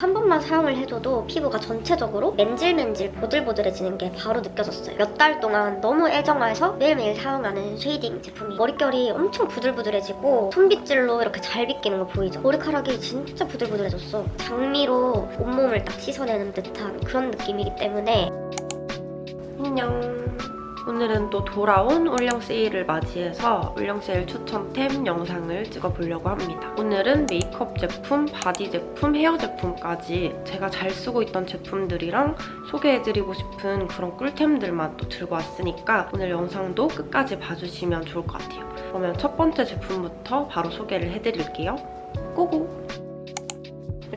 한 번만 사용을 해줘도 피부가 전체적으로 맨질맨질 보들보들해지는 게 바로 느껴졌어요. 몇 달 동안 너무 애정해서 매일매일 사용하는 shading 제품이 머릿결이 엄청 부들부들해지고 손빗질로 이렇게 잘 빗기는 거 보이죠? 머리카락이 진짜 부들부들해졌어. 장미로 온몸을 딱 씻어내는 듯한 그런 느낌이기 때문에 안녕. 오늘은 또 돌아온 올영 세일을 맞이해서 올영 세일 추천템 영상을 찍어보려고 합니다. 오늘은 메이크업 제품, 바디 제품, 헤어 제품까지 제가 잘 쓰고 있던 제품들이랑 소개해드리고 싶은 그런 꿀템들만 또 들고 왔으니까 오늘 영상도 끝까지 봐주시면 좋을 것 같아요. 그러면 첫 번째 제품부터 바로 소개를 해드릴게요. Go go!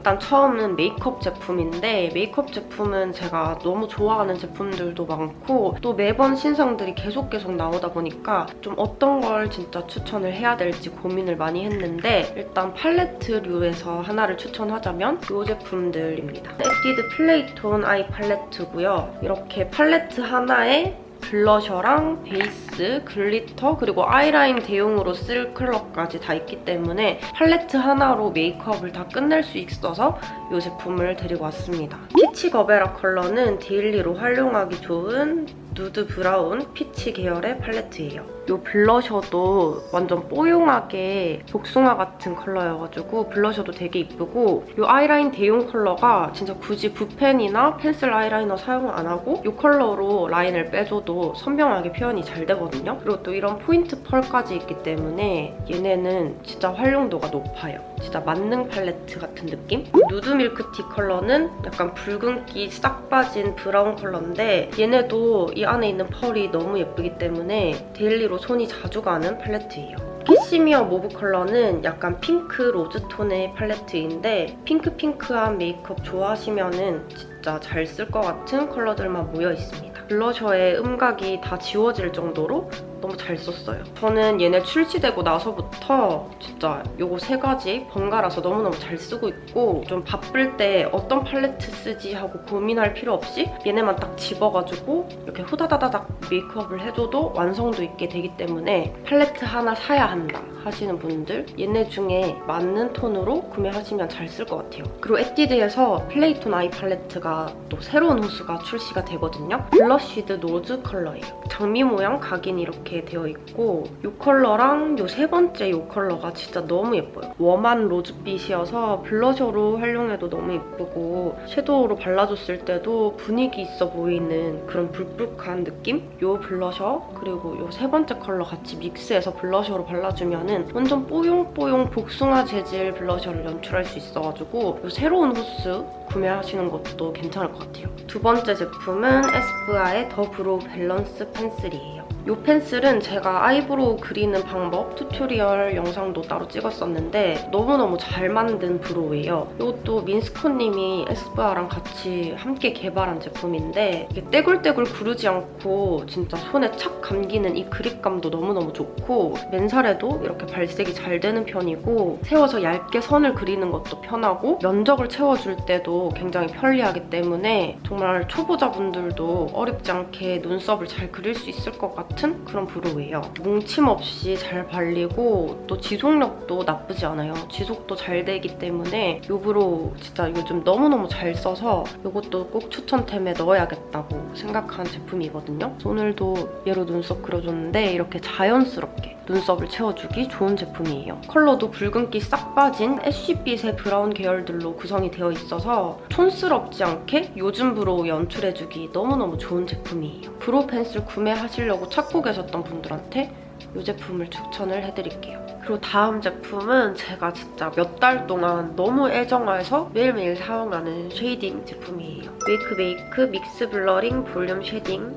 일단 처음은 메이크업 제품인데 메이크업 제품은 제가 너무 좋아하는 제품들도 많고 또 매번 신상들이 계속 계속 나오다 보니까 좀 어떤 걸 진짜 추천을 해야 될지 고민을 많이 했는데 일단 팔레트류에서 하나를 추천하자면 이 제품들입니다. 에뛰드 플레이톤 아이 팔레트고요. 이렇게 팔레트 하나에 블러셔랑 베이스, glitter, 그리고 아이라인 대용으로 쓸 컬러까지 다 있기 때문에 팔레트 하나로 메이크업을 다 끝낼 수 있어서 이 제품을 데리고 왔습니다. 피치 거베라 컬러는 daily로 활용하기 좋은 nude brown peach 계열의 팔레트예요. 이 블러셔도 완전 뽀용하게 복숭아 같은 컬러여가지고 블러셔도 되게 이쁘고 이 아이라인 대용 컬러가 진짜 굳이 붓펜이나 펜슬 아이라이너 사용 안 하고 이 컬러로 라인을 빼줘도 선명하게 표현이 잘 되거든요. 그리고 또 이런 포인트 펄까지 있기 때문에 얘네는 진짜 활용도가 높아요. 진짜 만능 팔레트 같은 느낌? 누드 밀크티 컬러는 약간 붉은기 싹 빠진 브라운 컬러인데 얘네도 이 안에 있는 펄이 너무 예쁘기 때문에 daily로 손이 자주 가는 팔레트예요. 캐시미어 모브 컬러는 약간 핑크 로즈톤의 팔레트인데 핑크핑크한 메이크업 좋아하시면 진짜 잘 쓸 것 같은 컬러들만 모여 있습니다. 블러셔의 음각이 다 지워질 정도로 너무 잘 썼어요. 저는 얘네 출시되고 나서부터 진짜 요거 세 가지 번갈아서 너무너무 잘 쓰고 있고 좀 바쁠 때 어떤 팔레트 쓰지 하고 고민할 필요 없이 얘네만 딱 집어가지고 이렇게 후다다다닥 메이크업을 해줘도 완성도 있게 되기 때문에 팔레트 하나 사야 한다 하시는 분들 얘네 중에 맞는 톤으로 구매하시면 잘 쓸 것 같아요. 그리고 에뛰드에서 플레이톤 아이 팔레트가 또 새로운 호수가 출시가 되거든요. 블러쉬드 로즈 컬러예요. 장미 모양 각인 이 이렇게 되어 있고 이 컬러랑 이 세 번째 이 컬러가 진짜 너무 예뻐요. warm한 로즈빛이어서 블러셔로 활용해도 너무 예쁘고 섀도우로 발라줬을 때도 분위기 있어 보이는 그런 불붉한 느낌? 이 블러셔 그리고 이 세 번째 컬러 같이 믹스해서 블러셔로 발라주면 완전 뽀용뽀용 복숭아 재질 블러셔를 연출할 수 있어가지고 이 새로운 호수 구매하시는 것도 괜찮을 것 같아요. 두 번째 제품은 에스쁘아의 The Brow Balance Pencil이에요. 이 펜슬은 제가 아이브로우 그리는 방법 tutorial 영상도 따로 찍었었는데 너무너무 잘 만든 brow예요. 이것도 민스코님이 에스쁘아랑 같이 함께 개발한 제품인데 이게 떼굴떼굴 구르지 않고 진짜 손에 착 감기는 이 그립감도 너무너무 좋고 맨살에도 이렇게 발색이 잘 되는 편이고 세워서 얇게 선을 그리는 것도 편하고 면적을 채워줄 때도 굉장히 편리하기 때문에 정말 초보자분들도 어렵지 않게 눈썹을 잘 그릴 수 있을 것 같은 그런 brow예요. 뭉침 없이 잘 발리고 또 지속력도 나쁘지 않아요. 지속도 잘 되기 때문에 이 brow 진짜 요즘 너무너무 잘 써서 이것도 꼭 추천템에 넣어야겠다고 생각한 제품이거든요. 오늘도 얘로 눈썹 그려줬는데 이렇게 자연스럽게 눈썹을 채워주기 좋은 제품이에요. 컬러도 붉은기 싹 빠진 ash빛의 브라운 계열들로 구성이 되어 있어서 촌스럽지 않게 요즘 brow 연출해주기 너무너무 좋은 제품이에요. brow pencil 구매하시려고 찾고 계셨던 분들한테 이 제품을 추천을 해드릴게요. 그리고 다음 제품은 제가 진짜 몇 달 동안 너무 애정해서 매일매일 사용하는 shading 제품이에요. 웨이크메이크 Mix Blurring Volume Shading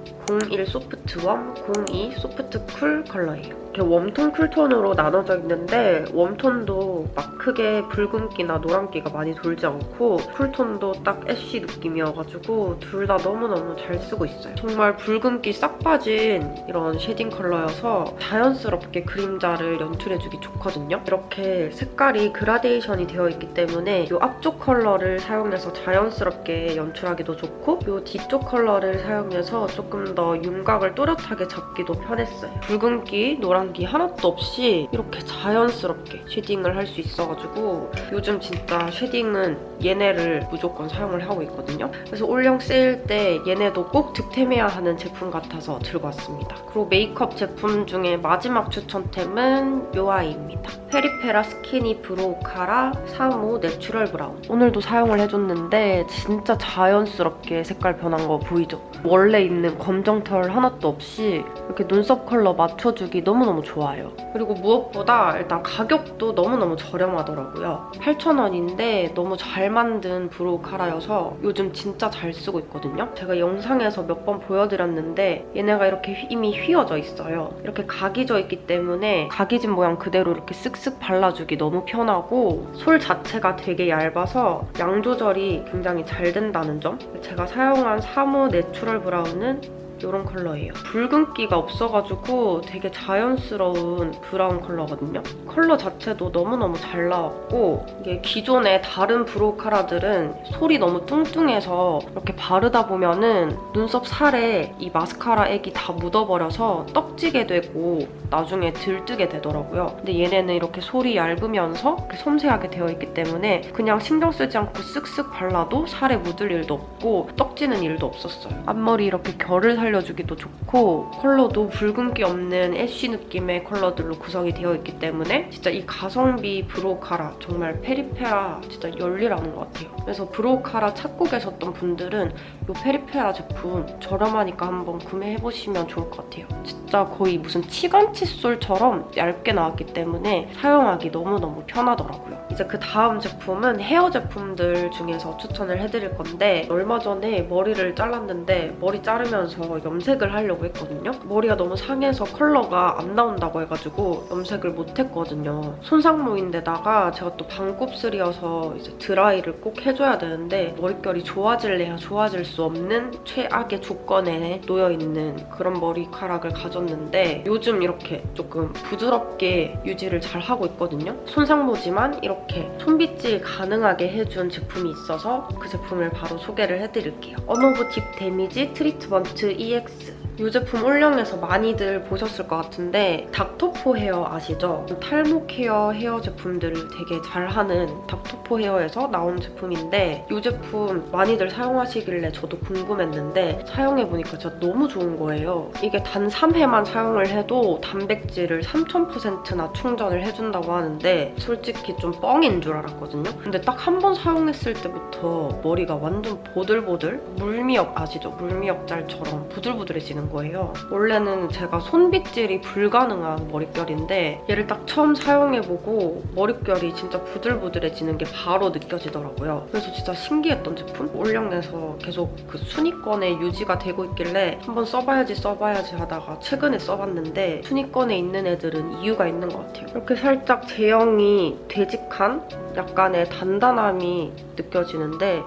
01 Soft Warm, 02 Soft Cool 컬러예요. 이렇게 warm tone, cool tone으로 나눠져 있는데 warm tone도 막 크게 붉은기나 노란기가 많이 돌지 않고 cool tone도 딱 ash 느낌이어가지고 둘 다 너무너무 잘 쓰고 있어요. 정말 붉은기 싹 빠진 이런 shading 컬러여서 자연스럽게 그림자를 연출해주기 좋거든요. 이렇게 색깔이 그라데이션이 되어 있기 때문에 이 앞쪽 컬러를 사용해서 자연스럽게 연출하기도 좋고 이 뒤쪽 컬러를 사용해서 조금 더 윤곽을 또렷하게 잡기도 편했어요. 붉은기, 노란 기 하나도 없이 이렇게 자연스럽게 shading을 할 수 있어가지고 요즘 진짜 shading은 얘네를 무조건 사용을 하고 있거든요. 그래서 올영 세일 때 얘네도 꼭 득템해야 하는 제품 같아서 들고 왔습니다. 그리고 메이크업 제품 중에 마지막 추천템은 요 아이입니다. 페리페라 Skinny Brow Cara 3호 Natural Brown. 오늘도 사용을 해줬는데 진짜 자연스럽게 색깔 변한 거 보이죠? 원래 있는 검정털 하나도 없이 이렇게 눈썹 컬러 맞춰주기 너무너무 좋아요. 그리고 무엇보다 일단 가격도 너무너무 저렴하더라고요. 8,000원인데 너무 잘 만든 brow cara여서 요즘 진짜 잘 쓰고 있거든요. 제가 영상에서 몇 번 보여드렸는데 얘네가 이렇게 휘- 이미 휘어져 있어요. 이렇게 각이 져 있기 때문에 각이진 모양 그대로 이렇게 쓱쓱 발라주기 너무 편하고 솔 자체가 되게 얇아서 양 조절이 굉장히 잘 된다는 점. 제가 사용한 3호 Natural Brown은 이런 컬러예요. 붉은기가 없어가지고 되게 자연스러운 브라운 컬러거든요. 컬러 자체도 너무너무 잘 나왔고 이게 기존의 다른 brow cara들은 솔이 너무 뚱뚱해서 이렇게 바르다 보면은 눈썹 살에 이 마스카라 액이 다 묻어버려서 떡지게 되고 나중에 들뜨게 되더라고요. 근데 얘네는 이렇게 솔이 얇으면서 이렇게 섬세하게 되어 있기 때문에 그냥 신경 쓰지 않고 쓱쓱 발라도 살에 묻을 일도 없고 떡지는 일도 없었어요. 앞머리 이렇게 결을 살려주기도 좋고 컬러도 붉은기 없는 ash 느낌의 컬러들로 구성이 되어 있기 때문에 진짜 이 가성비 brow cara 정말 페리페라 진짜 열일하는 것 같아요. 그래서 brow cara 찾고 계셨던 분들은 이 페리페라 제품 저렴하니까 한번 구매해보시면 좋을 것 같아요. 진짜 거의 무슨 치간 칫솔처럼 얇게 나왔기 때문에 사용하기 너무너무 편하더라고요. 이제 그 다음 제품은 헤어 제품들 중에서 추천을 해드릴 건데 얼마 전에 머리를 잘랐는데 머리 자르면서 염색을 하려고 했거든요. 머리가 너무 상해서 컬러가 안 나온다고 해가지고 염색을 못했거든요. 손상모인데다가 제가 또 반곱슬이어서 이제 드라이를 꼭 해줘야 되는데 머릿결이 좋아질래야 좋아질 수 없는 최악의 조건에 놓여있는 그런 머리카락을 가졌는데 요즘 이렇게 조금 부드럽게 유지를 잘 하고 있거든요. 손상모지만 이렇게 손빗질 가능하게 해준 제품이 있어서 그 제품을 바로 소개를 해드릴게요. 어노브 Deep Damage Treatment EX 이 제품 올영에서 많이들 보셨을 것 같은데 닥터포 헤어 아시죠? 탈모 care 헤어 제품들을 되게 잘하는 닥터포 헤어에서 나온 제품인데 이 제품 많이들 사용하시길래 저도 궁금했는데 사용해보니까 진짜 너무 좋은 거예요. 이게 단 3회만 사용을 해도 단백질을 3000%나 충전을 해준다고 하는데 솔직히 좀 뻥인 줄 알았거든요. 근데 딱 한 번 사용했을 때부터 머리가 완전 보들보들 물미역 아시죠? 물미역잘처럼 부들부들해지는 거예요. 원래는 제가 손빗질이 불가능한 머릿결인데 얘를 딱 처음 사용해보고 머릿결이 진짜 부들부들해지는 게 바로 느껴지더라고요. 그래서 진짜 신기했던 제품? 올영에서 계속 그 순위권에 유지가 되고 있길래 한번 써봐야지 써봐야지 하다가 최근에 써봤는데 순위권에 있는 애들은 이유가 있는 것 같아요. 이렇게 살짝 제형이 되직한 약간의 단단함이 느껴지는데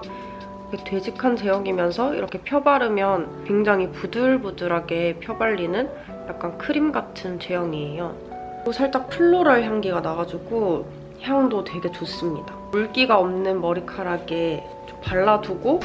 되직한 제형이면서 이렇게 펴바르면 굉장히 부들부들하게 펴발리는 약간 크림 같은 제형이에요. 그리고 살짝 플로럴 향기가 나가지고 향도 되게 좋습니다. 물기가 없는 머리카락에 좀 발라두고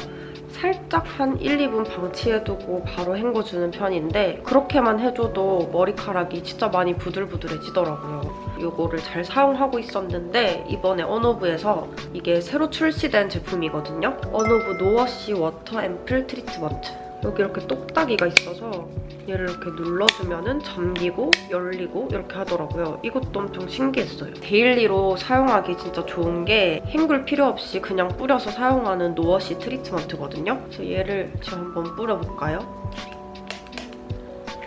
살짝 한 1, 2분 방치해두고 바로 헹궈주는 편인데 그렇게만 해줘도 머리카락이 진짜 많이 부들부들해지더라고요. 이거를 잘 사용하고 있었는데 이번에 언오브에서 이게 새로 출시된 제품이거든요. 어노브 No Wash Water Ampoule Treatment 여기 이렇게 똑딱이가 있어서 얘를 이렇게 눌러주면 잠기고 열리고 이렇게 하더라고요. 이것도 엄청 신기했어요. daily로 사용하기 진짜 좋은 게 헹굴 필요 없이 그냥 뿌려서 사용하는 no wash 트리트먼트거든요. 그래서 얘를 지금 한번 뿌려볼까요?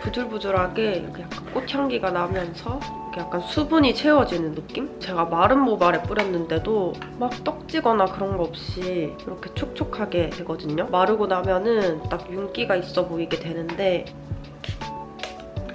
부들부들하게 이렇게 약간 꽃향기가 나면서 약간 수분이 채워지는 느낌? 제가 마른 모발에 뿌렸는데도 막 떡지거나 그런 거 없이 이렇게 촉촉하게 되거든요. 마르고 나면은 딱 윤기가 있어 보이게 되는데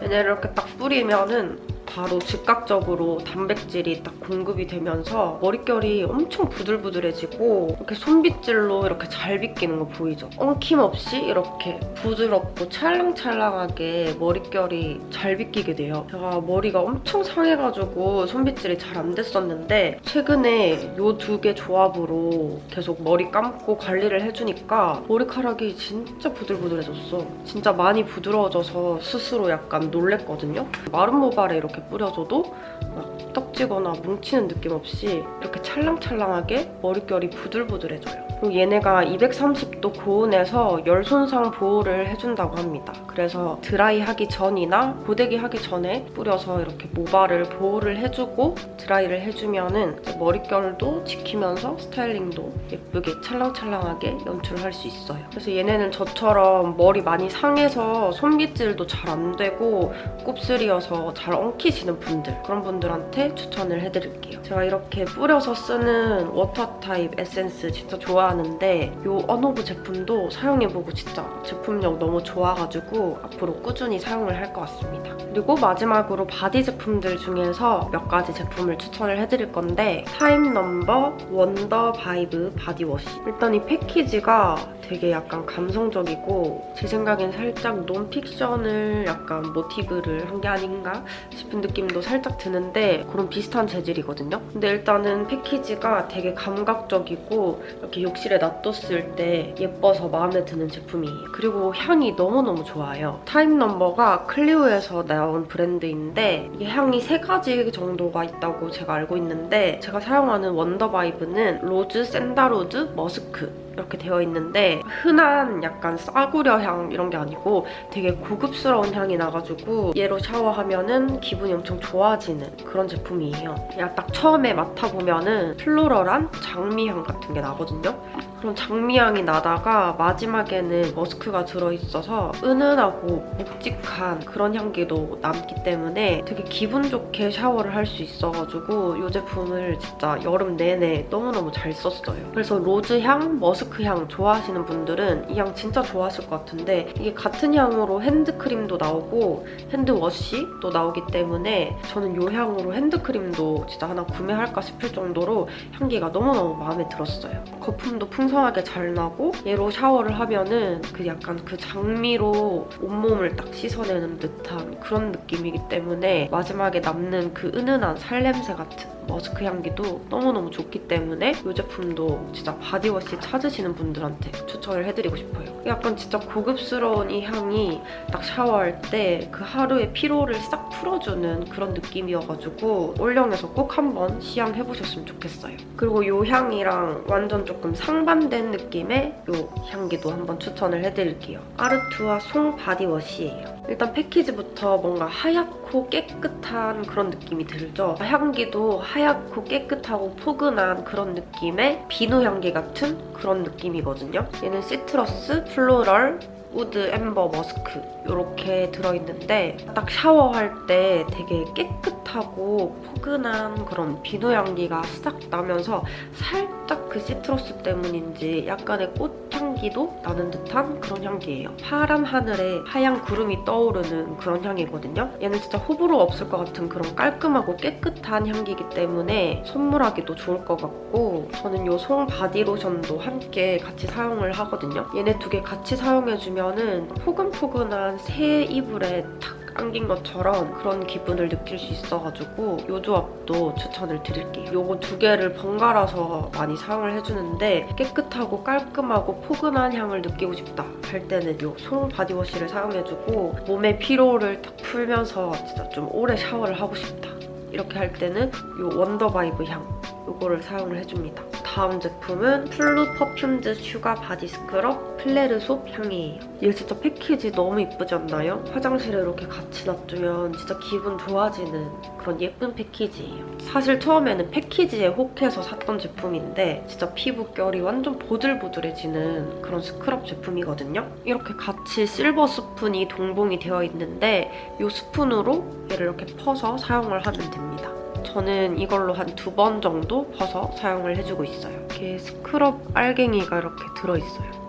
얘네를 이렇게 딱 뿌리면은 바로 즉각적으로 단백질이 딱 공급이 되면서 머릿결이 엄청 부들부들해지고 이렇게 손빗질로 이렇게 잘 빗기는 거 보이죠? 엉킴 없이 이렇게 부드럽고 찰랑찰랑하게 머릿결이 잘 빗기게 돼요. 제가 머리가 엄청 상해가지고 손빗질이 잘 안 됐었는데 최근에 이 두 개 조합으로 계속 머리 감고 관리를 해주니까 머리카락이 진짜 부들부들해졌어. 진짜 많이 부드러워져서 스스로 약간 놀랬거든요. 마른 모발에 이렇게 뿌려줘도 막 떡지거나 뭉치는 느낌 없이 이렇게 찰랑찰랑하게 머릿결이 부들부들해져요. 그리고 얘네가 230도 고온에서 열 손상 보호를 해준다고 합니다. 그래서 드라이 하기 전이나 고데기 하기 전에 뿌려서 이렇게 모발을 보호를 해주고 드라이를 해주면은 이제 머릿결도 지키면서 스타일링도 예쁘게 찰랑찰랑하게 연출할 수 있어요. 그래서 얘네는 저처럼 머리 많이 상해서 손빗질도 잘 안 되고 곱슬이어서 잘 엉키 시는 분들 그런 분들한테 추천을 해드릴게요. 제가 이렇게 뿌려서 쓰는 water 타입 에센스 진짜 좋아하는데 이 어노브 제품도 사용해보고 진짜 제품력 너무 좋아가지고 앞으로 꾸준히 사용을 할 것 같습니다. 그리고 마지막으로 바디 제품들 중에서 몇 가지 제품을 추천을 해드릴 건데 타입넘버 Wonder Vibe body wash 일단 이 패키지가 되게 약간 감성적이고 제 생각엔 살짝 논픽션을 약간 모티브를 한 게 아닌가 싶은 느낌도 살짝 드는데 그런 비슷한 재질이거든요. 근데 일단은 패키지가 되게 감각적이고 이렇게 욕실에 놔뒀을 때 예뻐서 마음에 드는 제품이에요. 그리고 향이 너무너무 좋아요. 타입넘버가 클리오에서 나온 브랜드인데 이게 향이 세 가지 정도가 있다고 제가 알고 있는데 제가 사용하는 원더바이브는 rose, sandalwood, musk 이렇게 되어 있는데 흔한 약간 싸구려 향 이런 게 아니고 되게 고급스러운 향이 나가지고 얘로 샤워하면 은 기분이 엄청 좋아지는 그런 제품이에요. 딱 처음에 맡아보면 은 플로럴한 장미향 같은 게 나거든요. 그런 장미향이 나다가 마지막에는 머스크가 들어있어서 은은하고 묵직한 그런 향기도 남기 때문에 되게 기분 좋게 샤워를 할 수 있어가지고 이 제품을 진짜 여름 내내 너무너무 잘 썼어요. 그래서 로즈향, 머스크향 좋아하시는 분들은 이 향 진짜 좋아하실 것 같은데 이게 같은 향으로 핸드크림도 나오고 hand wash도 나오기 때문에 저는 이 향으로 핸드크림도 진짜 하나 구매할까 싶을 정도로 향기가 너무너무 마음에 들었어요. 거품도 풍성 하게 잘 나고 얘로 샤워를 하면은 그 약간 그 장미로 온몸을 딱 씻어내는 듯한 그런 느낌이기 때문에 마지막에 남는 그 은은한 살냄새 같은 머스크 향기도 너무너무 좋기 때문에 이 제품도 진짜 body wash 찾으시는 분들한테 추천을 해드리고 싶어요. 약간 진짜 고급스러운 이 향이 딱 샤워할 때 그 하루의 피로를 싹 풀어주는 그런 느낌이어가지고 올영에서 꼭 한번 시향해보셨으면 좋겠어요. 그리고 이 향이랑 완전 조금 상반된 느낌의 이 향기도 한번 추천을 해드릴게요. 아르투아 송 body wash예요. 일단 패키지부터 뭔가 하얗고 깨끗한 그런 느낌이 들죠. 향기도 하얗고 깨끗하고 포근한 그런 느낌의 비누 향기 같은 그런 느낌이거든요. 얘는 citrus, floral, wood, amber, musk 이렇게 들어있는데 딱 샤워할 때 되게 깨끗하고 포근한 그런 비누 향기가 싹 나면서 살짝 그 citrus 때문인지 약간의 꽃향기도 나는 듯한 그런 향기예요. 파란 하늘에 하얀 구름이 떠오르는 그런 향이거든요. 얘는 진짜 호불호 없을 것 같은 그런 깔끔하고 깨끗한 향기이기 때문에 선물하기도 좋을 것 같고 저는 이 송 body lotion도 함께 같이 사용을 하거든요. 얘네 두 개 같이 사용해주면 은 포근포근한 새 이불에 탁 안긴 것처럼 그런 기분을 느낄 수 있어가지고 이 조합도 추천을 드릴게요. 요거 두 개를 번갈아서 많이 사용을 해주는데 깨끗하고 깔끔하고 포근한 향을 느끼고 싶다 할 때는 이 송 body wash를 사용해주고 몸의 피로를 탁 풀면서 진짜 좀 오래 샤워를 하고 싶다 이렇게 할 때는 이 원더바이브 향 이거를 사용을 해줍니다. 다음 제품은 플루 perfumed sugar body scrub 플레르소 향이에요. 얘 진짜 패키지 너무 이쁘지 않나요? 화장실에 이렇게 같이 놔두면 진짜 기분 좋아지는 그런 예쁜 패키지예요. 사실 처음에는 패키지에 혹해서 샀던 제품인데 진짜 피부결이 완전 보들보들해지는 그런 스크럽 제품이거든요. 이렇게 같이 silver spoon이 동봉이 되어 있는데 이 스푼으로 얘를 이렇게 퍼서 사용을 하면 됩니다. 저는 이걸로 한 두 번 정도 퍼서 사용을 해주고 있어요. 이렇게 스크럽 알갱이가 이렇게 들어있어요.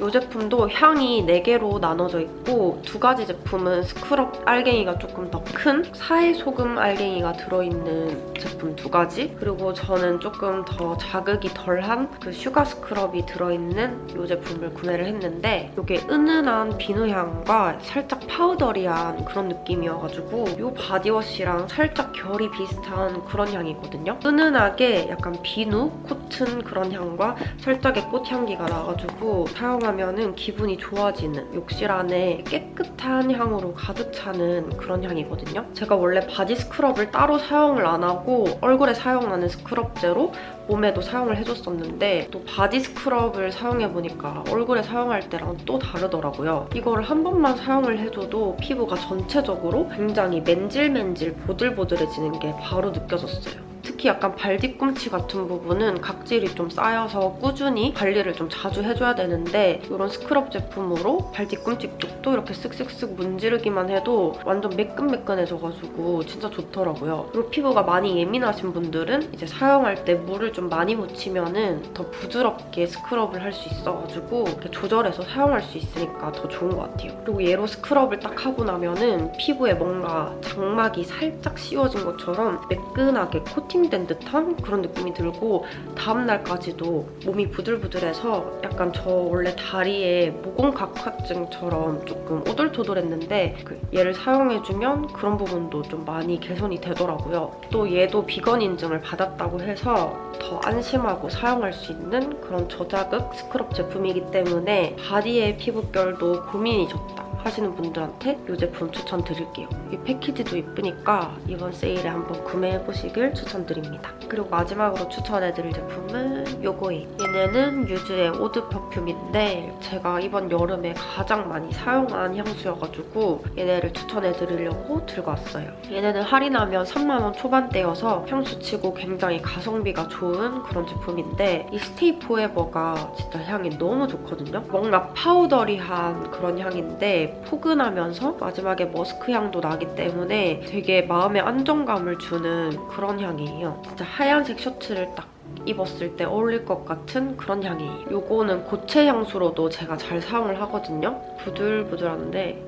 이 제품도 향이 4개로 나눠져 있고 두 가지 제품은 스크럽 알갱이가 조금 더 큰 사해 소금 알갱이가 들어있는 제품 두 가지 그리고 저는 조금 더 자극이 덜한 그 sugar scrub이 들어있는 이 제품을 구매를 했는데 이게 은은한 비누 향과 살짝 powdery한 그런 느낌이어가지고 이 body wash랑 살짝 결이 비슷한 그런 향이거든요. 은은하게 약간 비누, cotton 그런 향과 살짝의 꽃향기가 나가지고 사용하 면 기분이 좋아지는 욕실 안에 깨끗한 향으로 가득 차는 그런 향이거든요. 제가 원래 body scrub을 따로 사용을 안 하고 얼굴에 사용하는 scrub제로 몸에도 사용을 해줬었는데 또 body scrub을 사용해보니까 얼굴에 사용할 때랑 또 다르더라고요. 이거를 한 번만 사용을 해줘도 피부가 전체적으로 굉장히 맨질맨질 보들보들해지는 게 바로 느껴졌어요. 특히 약간 발 뒤꿈치 같은 부분은 각질이 좀 쌓여서 꾸준히 관리를 좀 자주 해줘야 되는데 이런 스크럽 제품으로 발 뒤꿈치 쪽도 이렇게 쓱쓱쓱 문지르기만 해도 완전 매끈매끈해져가지고 진짜 좋더라고요. 그리고 피부가 많이 예민하신 분들은 이제 사용할 때 물을 좀 많이 묻히면은 더 부드럽게 스크럽을 할 수 있어가지고 이렇게 조절해서 사용할 수 있으니까 더 좋은 것 같아요. 그리고 얘로 스크럽을 딱 하고 나면은 피부에 뭔가 장막이 살짝 씌워진 것처럼 매끈하게 코팅 된 듯한 그런 느낌이 들고 다음날까지도 몸이 부들부들해서 약간 저 원래 다리에 모공각화증처럼 조금 오돌토돌했는데 그 얘를 사용해주면 그런 부분도 좀 많이 개선이 되더라고요. 또 얘도 비건 인증을 받았다고 해서 더 안심하고 사용할 수 있는 그런 저자극 스크럽 제품이기 때문에 바디의 피부결도 고민이 적다. 하시는 분들한테 이 제품 추천드릴게요. 이 패키지도 이쁘니까 이번 세일에 한번 구매해보시길 추천드립니다. 그리고 마지막으로 추천해드릴 제품은 요거예요. 얘네는 유즈의 eau de perfume인데 제가 이번 여름에 가장 많이 사용한 향수여가지고 얘네를 추천해드리려고 들고 왔어요. 얘네는 할인하면 3만원 초반대여서 향수치고 굉장히 가성비가 좋은 그런 제품인데 이 스테이 포에버가 진짜 향이 너무 좋거든요. 뭔가 파우더리한 그런 향인데 포근하면서 마지막에 머스크 향도 나기 때문에 되게 마음에 안정감을 주는 그런 향이에요. 진짜 하얀색 셔츠를 딱 입었을 때 어울릴 것 같은 그런 향이에요. 요거는 고체 향수로도 제가 잘 사용을 하거든요. 부들부들한데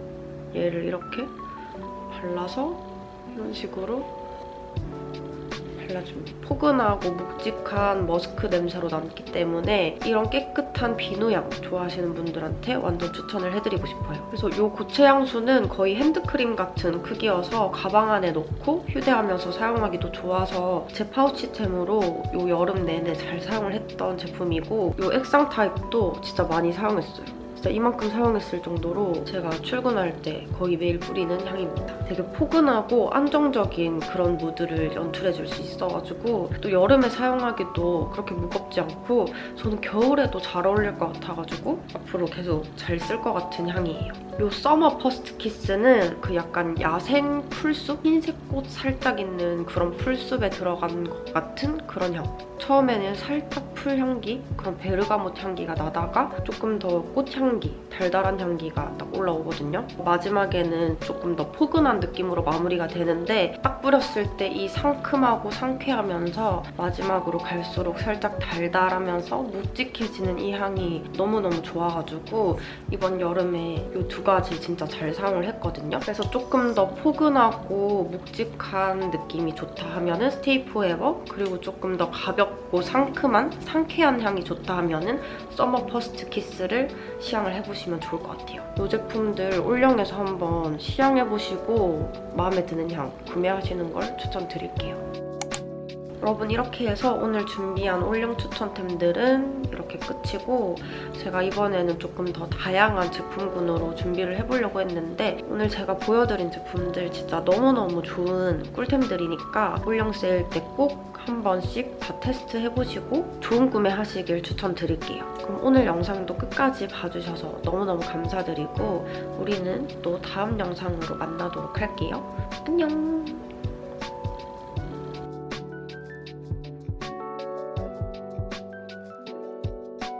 얘를 이렇게 발라서 이런 식으로 발라줍니다. 포근하고 묵직한 머스크 냄새로 남기 때문에 이런 깨끗한 비누향 좋아하시는 분들한테 완전 추천을 해드리고 싶어요. 그래서 이 고체 향수는 거의 핸드크림 같은 크기여서 가방 안에 넣고 휴대하면서 사용하기도 좋아서 제 파우치템으로 이 여름 내내 잘 사용을 했던 제품이고 이 액상 타입도 진짜 많이 사용했어요. 진짜 이만큼 사용했을 정도로 제가 출근할 때 거의 매일 뿌리는 향입니다. 되게 포근하고 안정적인 그런 무드를 연출해줄 수 있어가지고 또 여름에 사용하기도 그렇게 무겁지 않고 저는 겨울에도 잘 어울릴 것 같아가지고 앞으로 계속 잘 쓸 것 같은 향이에요. 이 Summer First Kiss는 그 약간 야생 풀숲? 흰색 꽃 살짝 있는 그런 풀숲에 들어간 것 같은 그런 향. 처음에는 살짝 풀 향기, 그런 베르가못 향기가 나다가 조금 더 꽃향 기, 달달한 향기가 딱 올라오거든요. 마지막에는 조금 더 포근한 느낌으로 마무리가 되는데 딱 뿌렸을 때 이 상큼하고 상쾌하면서 마지막으로 갈수록 살짝 달달하면서 묵직해지는 이 향이 너무너무 좋아가지고 이번 여름에 이 두 가지 진짜 잘 사용을 했거든요. 그래서 조금 더 포근하고 묵직한 느낌이 좋다 하면 은 Stay Forever 그리고 조금 더 가볍고 상큼한 상쾌한 향이 좋다 하면 은 Summer First Kiss를 시향을 해보시면 좋을 것 같아요. 이 제품들 올영에서 한번 시향해보시고 마음에 드는 향 구매하시는 걸 추천드릴게요. 여러분 이렇게 해서 오늘 준비한 올영 추천템들은 이렇게 끝이고 제가 이번에는 조금 더 다양한 제품군으로 준비를 해보려고 했는데 오늘 제가 보여드린 제품들 진짜 너무너무 좋은 꿀템들이니까 올영 세일 때 꼭 한 번씩 다 테스트 해보시고 좋은 구매 하시길 추천드릴게요. 그럼 오늘 영상도 끝까지 봐주셔서 너무너무 감사드리고 우리는 또 다음 영상으로 만나도록 할게요. 안녕!